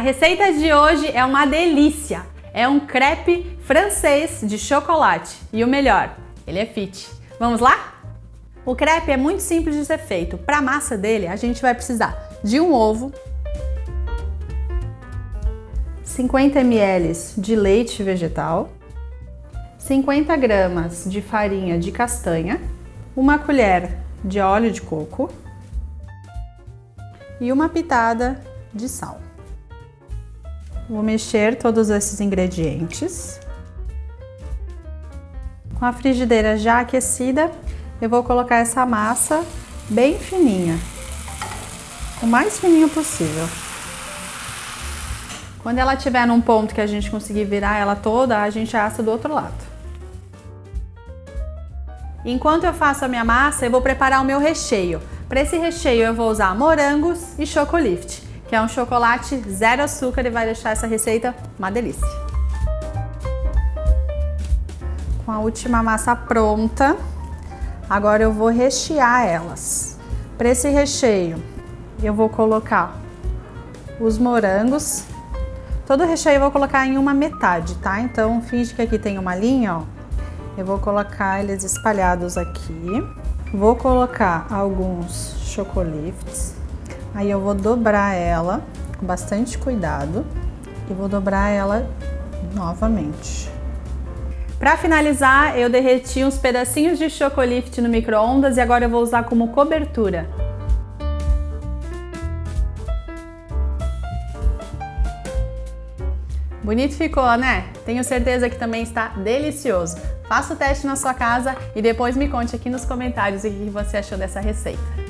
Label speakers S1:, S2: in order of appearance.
S1: receita de hoje é uma delícia. É um crepe francês de chocolate. E o melhor, ele é fit. Vamos lá? O crepe é muito simples de ser feito. Para a massa dele, a gente vai precisar de um ovo, 50 ml de leite vegetal, 50 gramas de farinha de castanha, uma colher de óleo de coco e uma pitada de sal. Vou mexer todos esses ingredientes. Com a frigideira já aquecida, eu vou colocar essa massa bem fininha, o mais fininho possível. Quando ela estiver num ponto que a gente conseguir virar ela toda, a gente assa do outro lado. Enquanto eu faço a minha massa, eu vou preparar o meu recheio. Para esse recheio eu vou usar morangos e chocolift que é um chocolate zero açúcar e vai deixar essa receita uma delícia. Com a última massa pronta, agora eu vou rechear elas. Para esse recheio, eu vou colocar os morangos. Todo o recheio eu vou colocar em uma metade, tá? Então, finge que aqui tem uma linha, ó. Eu vou colocar eles espalhados aqui. Vou colocar alguns chocoliftes. Aí eu vou dobrar ela com bastante cuidado e vou dobrar ela novamente. Para finalizar, eu derreti uns pedacinhos de chocolift no micro-ondas e agora eu vou usar como cobertura. Bonito ficou, né? Tenho certeza que também está delicioso. Faça o teste na sua casa e depois me conte aqui nos comentários o que você achou dessa receita.